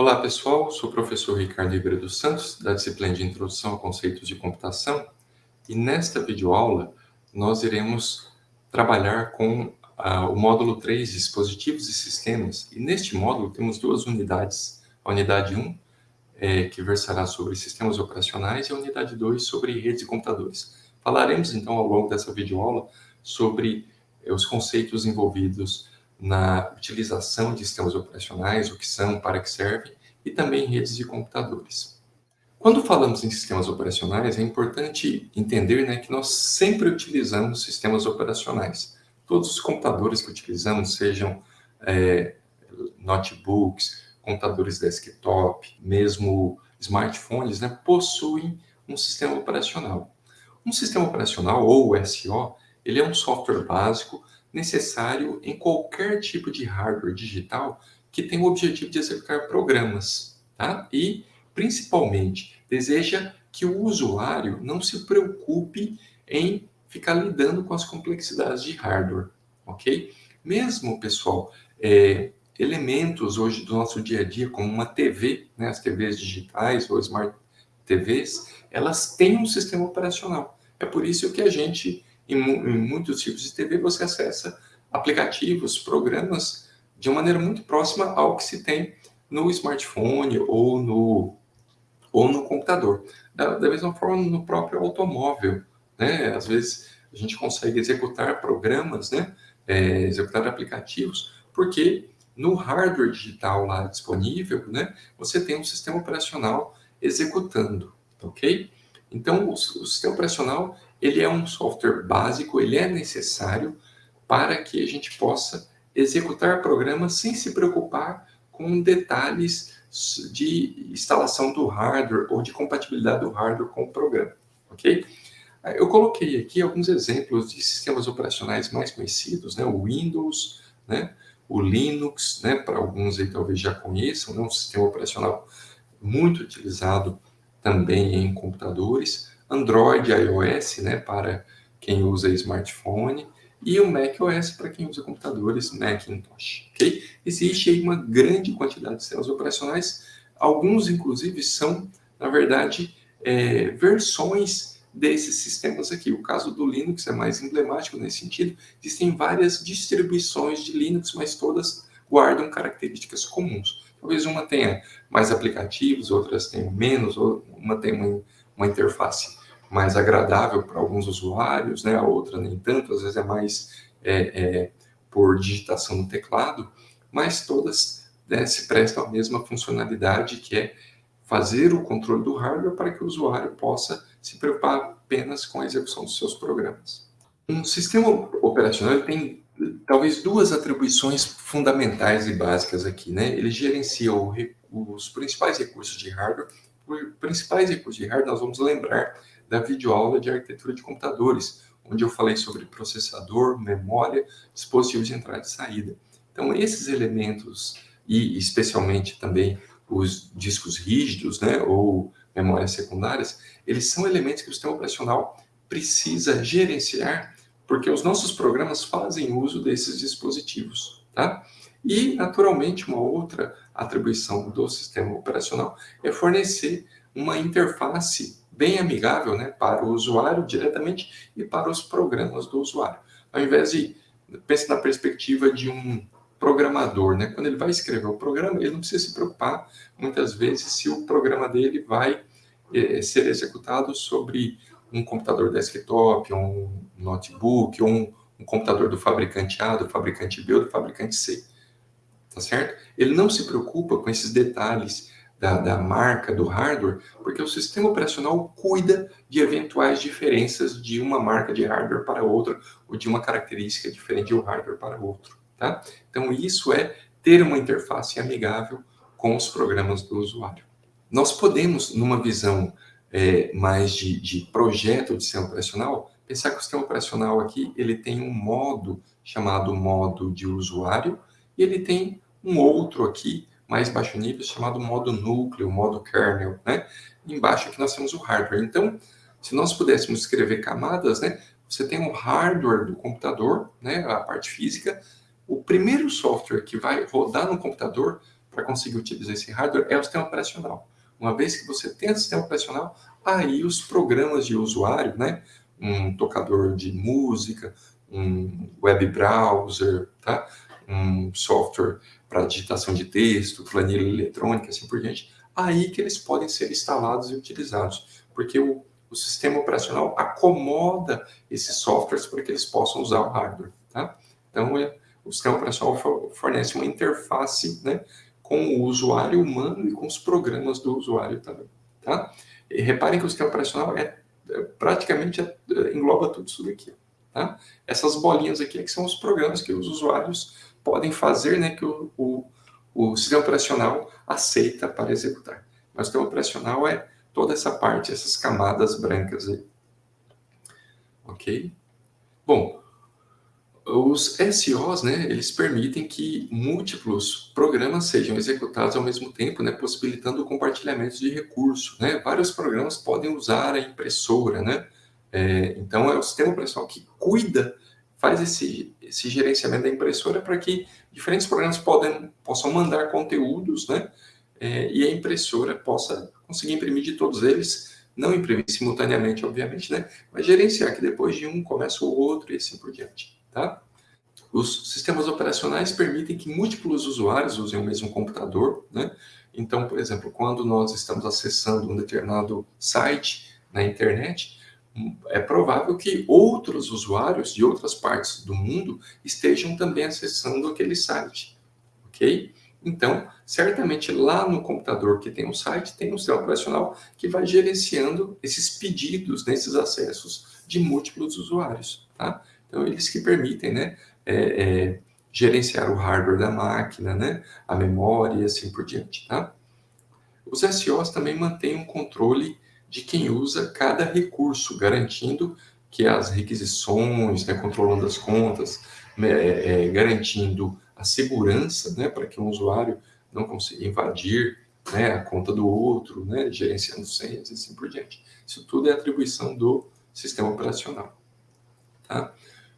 Olá pessoal, sou o professor Ricardo Ribeiro dos Santos, da disciplina de Introdução a Conceitos de Computação, e nesta videoaula nós iremos trabalhar com ah, o módulo 3, Dispositivos e Sistemas, e neste módulo temos duas unidades, a unidade 1, é, que versará sobre sistemas operacionais, e a unidade 2 sobre redes de computadores. Falaremos então ao longo dessa videoaula sobre eh, os conceitos envolvidos na utilização de sistemas operacionais, o que são, para que servem, e também redes de computadores. Quando falamos em sistemas operacionais, é importante entender né, que nós sempre utilizamos sistemas operacionais. Todos os computadores que utilizamos, sejam é, notebooks, computadores desktop, mesmo smartphones, né, possuem um sistema operacional. Um sistema operacional, ou SO, ele é um software básico necessário em qualquer tipo de hardware digital que tem o objetivo de executar programas, tá? E, principalmente, deseja que o usuário não se preocupe em ficar lidando com as complexidades de hardware, ok? Mesmo, pessoal, é, elementos hoje do nosso dia a dia, como uma TV, né, as TVs digitais ou Smart TVs, elas têm um sistema operacional. É por isso que a gente em, em muitos tipos de TV você acessa aplicativos, programas, de uma maneira muito próxima ao que se tem no smartphone ou no, ou no computador. Da, da mesma forma, no próprio automóvel, né? Às vezes a gente consegue executar programas, né? É, executar aplicativos, porque no hardware digital lá disponível, né? Você tem um sistema operacional executando, ok? Então, o, o sistema operacional ele é um software básico, ele é necessário para que a gente possa executar programas sem se preocupar com detalhes de instalação do hardware ou de compatibilidade do hardware com o programa, ok? Eu coloquei aqui alguns exemplos de sistemas operacionais mais conhecidos, né? O Windows, né? O Linux, né? Para alguns aí talvez já conheçam, né? Um sistema operacional muito utilizado também em computadores. Android, iOS, né, para quem usa smartphone, e o macOS para quem usa computadores Macintosh, ok? Existe aí uma grande quantidade de sistemas operacionais, alguns inclusive são, na verdade, é, versões desses sistemas aqui. O caso do Linux é mais emblemático nesse sentido, existem várias distribuições de Linux, mas todas guardam características comuns. Talvez uma tenha mais aplicativos, outras tenham menos, uma tenha uma, uma interface mais agradável para alguns usuários, né? a outra nem tanto, às vezes é mais é, é, por digitação no teclado, mas todas né, se prestam à mesma funcionalidade, que é fazer o controle do hardware para que o usuário possa se preocupar apenas com a execução dos seus programas. Um sistema operacional tem talvez duas atribuições fundamentais e básicas aqui. Né? Ele gerencia o, os principais recursos de hardware. Os principais recursos de hardware nós vamos lembrar da videoaula de arquitetura de computadores, onde eu falei sobre processador, memória, dispositivos de entrada e saída. Então, esses elementos, e especialmente também os discos rígidos, né, ou memórias secundárias, eles são elementos que o sistema operacional precisa gerenciar, porque os nossos programas fazem uso desses dispositivos, tá? E, naturalmente, uma outra atribuição do sistema operacional é fornecer uma interface bem amigável né, para o usuário diretamente e para os programas do usuário. Ao invés de, pense na perspectiva de um programador, né? quando ele vai escrever o programa, ele não precisa se preocupar, muitas vezes, se o programa dele vai é, ser executado sobre um computador desktop, um notebook, um, um computador do fabricante A, do fabricante B ou do fabricante C. Tá certo? Ele não se preocupa com esses detalhes da, da marca, do hardware, porque o sistema operacional cuida de eventuais diferenças de uma marca de hardware para outra, ou de uma característica diferente de um hardware para outro. Tá? Então, isso é ter uma interface amigável com os programas do usuário. Nós podemos, numa visão é, mais de, de projeto de sistema operacional, pensar que o sistema operacional aqui ele tem um modo chamado modo de usuário, e ele tem um outro aqui mais baixo nível, chamado modo núcleo, modo kernel, né? Embaixo aqui nós temos o hardware. Então, se nós pudéssemos escrever camadas, né? Você tem o hardware do computador, né? A parte física. O primeiro software que vai rodar no computador para conseguir utilizar esse hardware é o sistema operacional. Uma vez que você tem o sistema operacional, aí os programas de usuário, né, um tocador de música, um web browser, tá? um software para digitação de texto, planilha eletrônica, assim por diante, aí que eles podem ser instalados e utilizados, porque o, o sistema operacional acomoda esses softwares para que eles possam usar o hardware. Tá? Então, é, o sistema operacional fornece uma interface né, com o usuário humano e com os programas do usuário também. Tá? E reparem que o sistema operacional é, é praticamente é, engloba tudo isso daqui. Tá? Essas bolinhas aqui é que são os programas que os usuários podem fazer, né, que o, o, o sistema operacional aceita para executar. Mas o sistema operacional é toda essa parte, essas camadas brancas aí. Ok? Bom, os SOs, né, eles permitem que múltiplos programas sejam executados ao mesmo tempo, né, possibilitando o compartilhamento de recursos. Né? Vários programas podem usar a impressora, né? É, então, é o sistema operacional que cuida, faz esse, esse gerenciamento da impressora para que diferentes programas podem, possam mandar conteúdos, né? É, e a impressora possa conseguir imprimir de todos eles, não imprimir simultaneamente, obviamente, né? Mas gerenciar que depois de um começa o outro e assim por diante, tá? Os sistemas operacionais permitem que múltiplos usuários usem o mesmo computador, né? Então, por exemplo, quando nós estamos acessando um determinado site na internet, é provável que outros usuários de outras partes do mundo estejam também acessando aquele site, ok? Então, certamente lá no computador que tem um site, tem um sistema operacional que vai gerenciando esses pedidos, nesses né, acessos de múltiplos usuários, tá? Então, eles que permitem, né, é, é, gerenciar o hardware da máquina, né, a memória e assim por diante, tá? Os SOs também mantêm um controle de quem usa cada recurso, garantindo que as requisições, né, controlando as contas, é, é, garantindo a segurança né, para que um usuário não consiga invadir né, a conta do outro, né, gerenciando senhas e assim por diante. Isso tudo é atribuição do sistema operacional. Tá?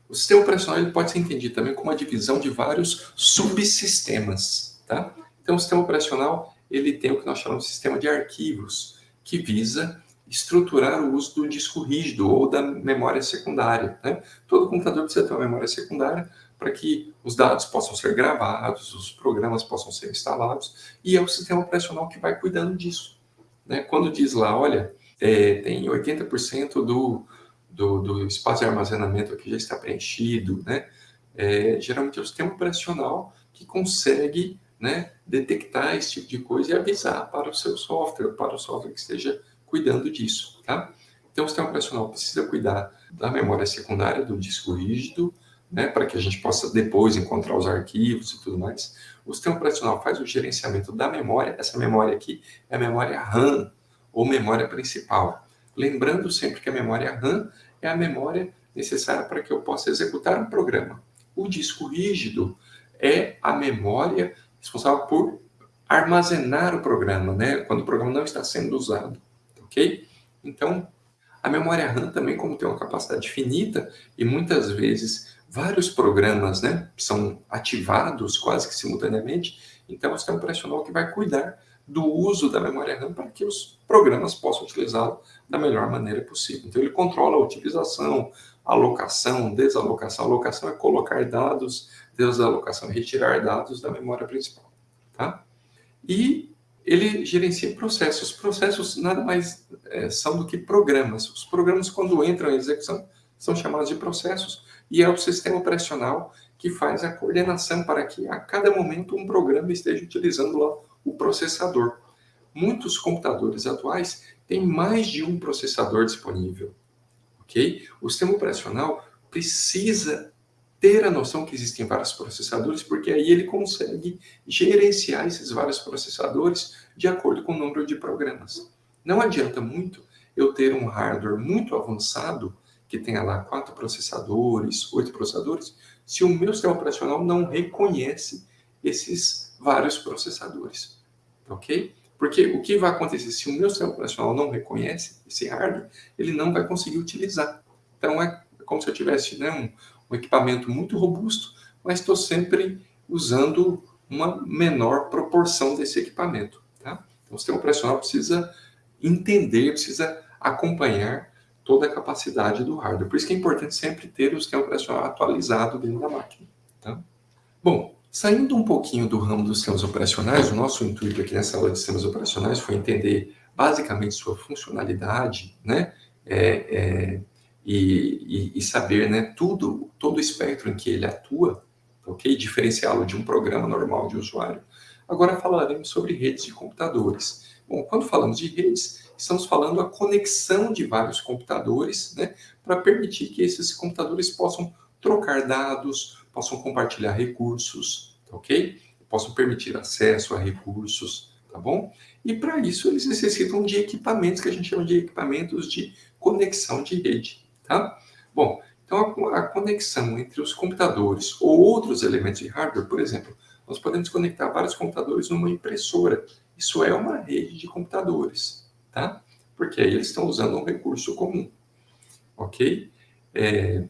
O sistema operacional pode ser entendido também como uma divisão de vários subsistemas. Tá? Então, o sistema operacional ele tem o que nós chamamos de sistema de arquivos, que visa estruturar o uso do disco rígido ou da memória secundária. Né? Todo computador precisa ter uma memória secundária para que os dados possam ser gravados, os programas possam ser instalados, e é o sistema operacional que vai cuidando disso. Né? Quando diz lá, olha, é, tem 80% do, do, do, espaço de armazenamento que já está preenchido, né? É, geralmente é o sistema operacional que consegue né, detectar esse tipo de coisa e avisar para o seu software, para o software que esteja cuidando disso, tá? Então, o sistema operacional precisa cuidar da memória secundária, do disco rígido, né, para que a gente possa depois encontrar os arquivos e tudo mais. O sistema operacional faz o gerenciamento da memória, essa memória aqui é a memória RAM, ou memória principal. Lembrando sempre que a memória RAM é a memória necessária para que eu possa executar um programa. O disco rígido é a memória responsável por armazenar o programa, né, quando o programa não está sendo usado ok? Então, a memória RAM também, como tem uma capacidade finita, e muitas vezes vários programas né, são ativados quase que simultaneamente, então o sistema operacional que vai cuidar do uso da memória RAM para que os programas possam utilizá-lo da melhor maneira possível. Então ele controla a utilização, alocação, desalocação. Alocação é colocar dados, desalocação é retirar dados da memória principal. Tá? E ele gerencia processos. Processos nada mais é, são do que programas. Os programas, quando entram em execução, são chamados de processos, e é o sistema operacional que faz a coordenação para que a cada momento um programa esteja utilizando lá o processador. Muitos computadores atuais têm mais de um processador disponível. ok? O sistema operacional precisa ter a noção que existem vários processadores, porque aí ele consegue gerenciar esses vários processadores de acordo com o número de programas. Não adianta muito eu ter um hardware muito avançado, que tenha lá quatro processadores, oito processadores, se o meu sistema operacional não reconhece esses vários processadores, ok? Porque o que vai acontecer se o meu sistema operacional não reconhece esse hardware, ele não vai conseguir utilizar. Então é como se eu tivesse né, um, equipamento muito robusto, mas estou sempre usando uma menor proporção desse equipamento. Tá? Então, o sistema operacional precisa entender, precisa acompanhar toda a capacidade do hardware. Por isso que é importante sempre ter o sistema operacional atualizado dentro da máquina. Tá? Bom, saindo um pouquinho do ramo dos sistemas operacionais, o nosso intuito aqui nessa aula de sistemas operacionais foi entender basicamente sua funcionalidade, né? É, é, e, e, e, saber né, tudo, todo o espectro em que ele atua, ok? Diferenciá-lo de um programa normal de usuário. Agora falaremos sobre redes de computadores. Bom, quando falamos de redes, estamos falando a conexão de vários computadores, né, para permitir que esses computadores possam trocar dados, possam compartilhar recursos, ok? Possam permitir acesso a recursos, tá bom? E para isso eles necessitam de equipamentos que a gente chama de equipamentos de conexão de rede, tá? Bom, então a, a conexão entre os computadores ou outros elementos de hardware, por exemplo, nós podemos conectar vários computadores numa impressora. Isso é uma rede de computadores, tá? Porque aí eles estão usando um recurso comum, ok? É,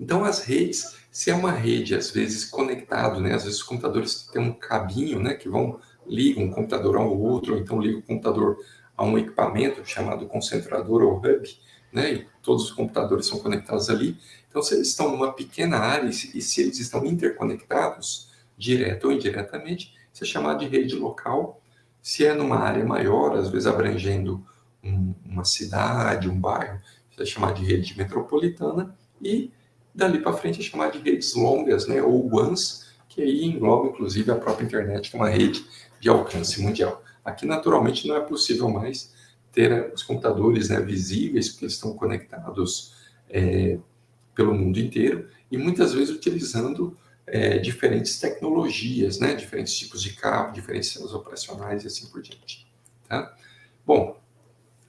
então as redes, se é uma rede às vezes conectado, né? Às vezes os computadores têm um cabinho, né? Que vão ligam um computador ao outro, ou então liga o computador a um equipamento chamado concentrador ou hub, né? E todos os computadores são conectados ali. Então, se eles estão numa pequena área e se, eles estão interconectados, direto ou indiretamente, isso é chamado de rede local. Se é numa área maior, às vezes abrangendo um, uma cidade, um bairro, isso é chamado de rede metropolitana. E dali para frente é chamado de redes longas, né? Ou WANs, que aí engloba inclusive a própria internet, que é uma rede de alcance mundial. Aqui, naturalmente, não é possível mais ter os computadores né, visíveis, porque eles estão conectados é, pelo mundo inteiro, e muitas vezes utilizando é, diferentes tecnologias, né, diferentes tipos de cabo, diferentes sistemas operacionais e assim por diante. Tá? Bom,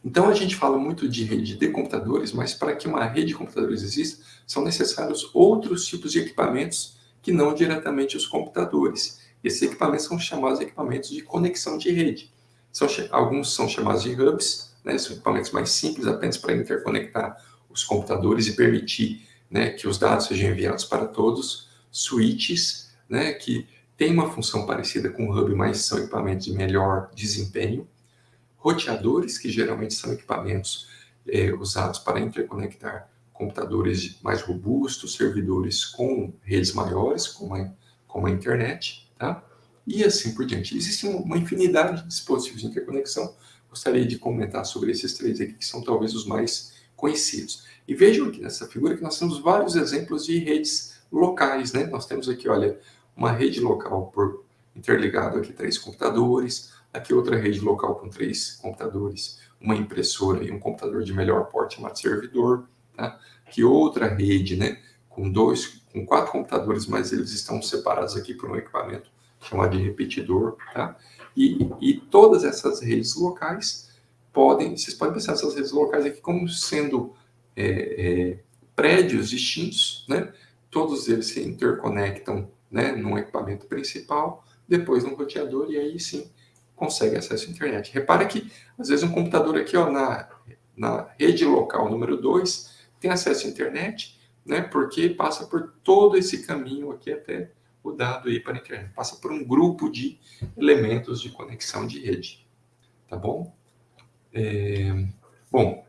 então a gente fala muito de rede de computadores, mas para que uma rede de computadores exista, são necessários outros tipos de equipamentos que não diretamente os computadores. Esses equipamentos são chamados de equipamentos de conexão de rede. São, alguns são chamados de hubs, né, são equipamentos mais simples, apenas para interconectar os computadores e permitir né, que os dados sejam enviados para todos. Switches, né, que tem uma função parecida com o hub, mas são equipamentos de melhor desempenho. Roteadores, que geralmente são equipamentos é, usados para interconectar computadores mais robustos, servidores com redes maiores, como a, como a internet tá? E assim por diante. Existe uma infinidade de dispositivos de interconexão. Gostaria de comentar sobre esses três aqui, que são talvez os mais conhecidos. E vejam aqui nessa figura que nós temos vários exemplos de redes locais, né? Nós temos aqui, olha, uma rede local por interligado aqui três computadores, aqui outra rede local com três computadores, uma impressora e um computador de melhor porte chamado servidor, tá? Aqui outra rede, né, com dois com quatro computadores, mas eles estão separados aqui por um equipamento chamado de repetidor, tá? E, e todas essas redes locais podem, vocês podem pensar essas redes locais aqui como sendo é, é, prédios distintos, né? Todos eles se interconectam, né, num equipamento principal, depois num roteador e aí sim consegue acesso à internet. Repara que às vezes um computador aqui, ó, na, na rede local número 2 tem acesso à internet, né? Porque passa por todo esse caminho aqui até o dado aí para a internet. Passa por um grupo de elementos de conexão de rede. Tá bom? É... Bom,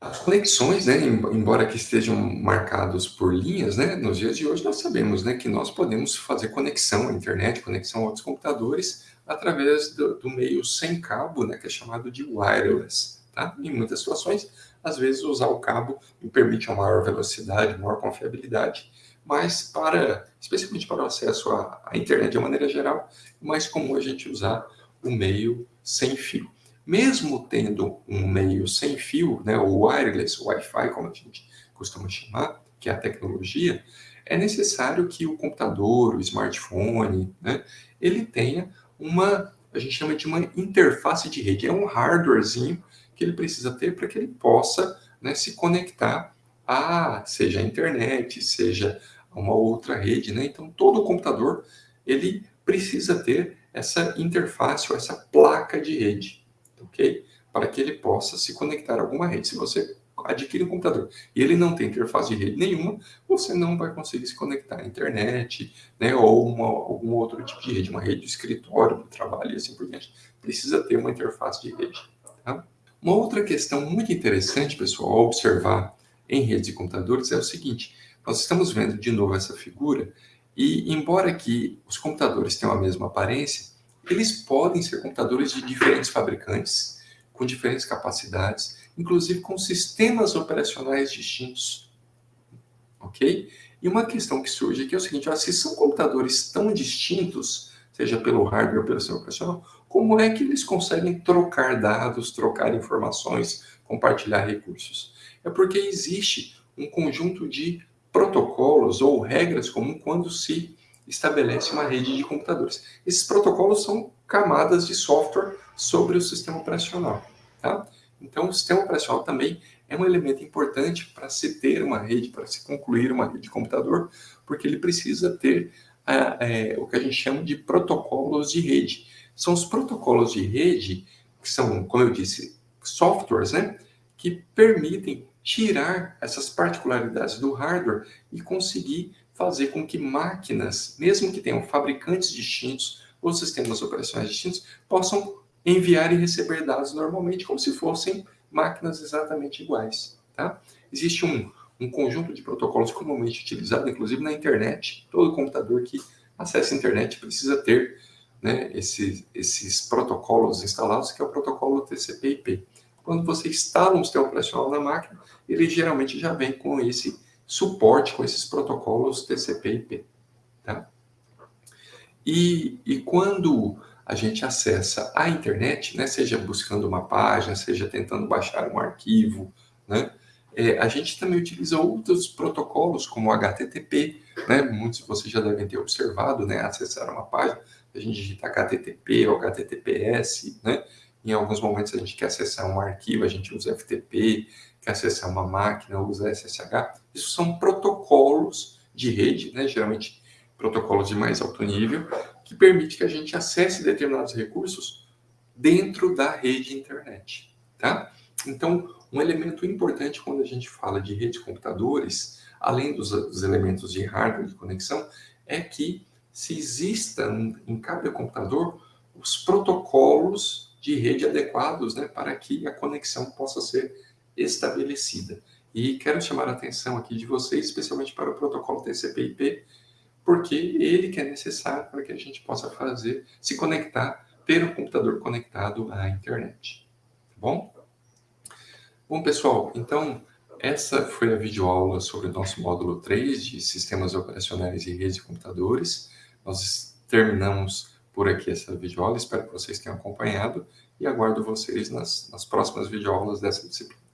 as conexões, né, embora que estejam marcados por linhas, né, nos dias de hoje nós sabemos, né, que nós podemos fazer conexão à internet, conexão a outros computadores através do, do meio sem cabo, né, que é chamado de wireless, tá? Em muitas situações às vezes usar o cabo me permite uma maior velocidade, maior confiabilidade, mas para, especialmente para o acesso à, à internet de maneira geral, mais comum a gente usar o meio sem fio. Mesmo tendo um meio sem fio, né, o wireless, o Wi-Fi, como a gente costuma chamar, que é a tecnologia, é necessário que o computador, o smartphone, né, ele tenha uma, a gente chama de uma interface de rede, é um hardwarezinho que ele precisa ter para que ele possa né, se conectar a, seja a internet, seja uma outra rede, né? Então, todo computador, ele precisa ter essa interface ou essa placa de rede, ok? Para que ele possa se conectar a alguma rede. Se você adquire um computador e ele não tem interface de rede nenhuma, você não vai conseguir se conectar à internet, né, ou uma, algum outro tipo de rede, uma rede de escritório, do trabalho e assim por diante. Precisa ter uma interface de rede. Tá? Uma outra questão muito interessante, pessoal, observar em redes de computadores é o seguinte, nós estamos vendo de novo essa figura e, embora que os computadores tenham a mesma aparência, eles podem ser computadores de diferentes fabricantes, com diferentes capacidades, inclusive com sistemas operacionais distintos. Ok? E uma questão que surge aqui é o seguinte, ó, se são computadores tão distintos, seja pelo hardware ou pelo sistema operacional, como é que eles conseguem trocar dados, trocar informações, compartilhar recursos? É porque existe um conjunto de protocolos ou regras comuns quando se estabelece uma rede de computadores. Esses protocolos são camadas de software sobre o sistema operacional. Tá? Então, o sistema operacional também é um elemento importante para se ter uma rede, para se concluir uma rede de computador, porque ele precisa ter é, o que a gente chama de protocolos de rede. São os protocolos de rede, que são, como eu disse, softwares, né, que permitem tirar essas particularidades do hardware e conseguir fazer com que máquinas, mesmo que tenham fabricantes distintos ou sistemas operacionais distintos, possam enviar e receber dados normalmente, como se fossem máquinas exatamente iguais. Tá? Existe um, um conjunto de protocolos comumente utilizado, inclusive na internet. Todo computador que acessa a internet precisa ter né, esses, esses protocolos instalados, que é o protocolo TCP/IP. Quando você instala um sistema operacional na máquina, ele geralmente já vem com esse suporte, com esses protocolos TCP/IP. Tá? E, e quando a gente acessa a internet, né, seja buscando uma página, seja tentando baixar um arquivo, né, é, a gente também utiliza outros protocolos, como o HTTP, né, muitos de vocês já devem ter observado, né, acessar uma página, a gente digita HTTP ou HTTPS, né, em alguns momentos a gente quer acessar um arquivo, a gente usa FTP, quer acessar uma máquina, usa SSH, isso são protocolos de rede, né, geralmente protocolos de mais alto nível, que permite que a gente acesse determinados recursos dentro da rede internet, tá? Então, um elemento importante quando a gente fala de rede de computadores, além dos, dos elementos de hardware de conexão, é que se exista em cada computador os protocolos de rede adequados né, para que a conexão possa ser estabelecida. E quero chamar a atenção aqui de vocês, especialmente para o protocolo TCP/IP, porque ele que é necessário para que a gente possa fazer, se conectar, ter um computador conectado à internet. Tá bom? Bom, pessoal, então essa foi a videoaula sobre o nosso módulo 3 de Sistemas Operacionais e Redes de Computadores. Nós terminamos por aqui essa videoaula, espero que vocês tenham acompanhado e aguardo vocês nas, nas próximas videoaulas dessa disciplina.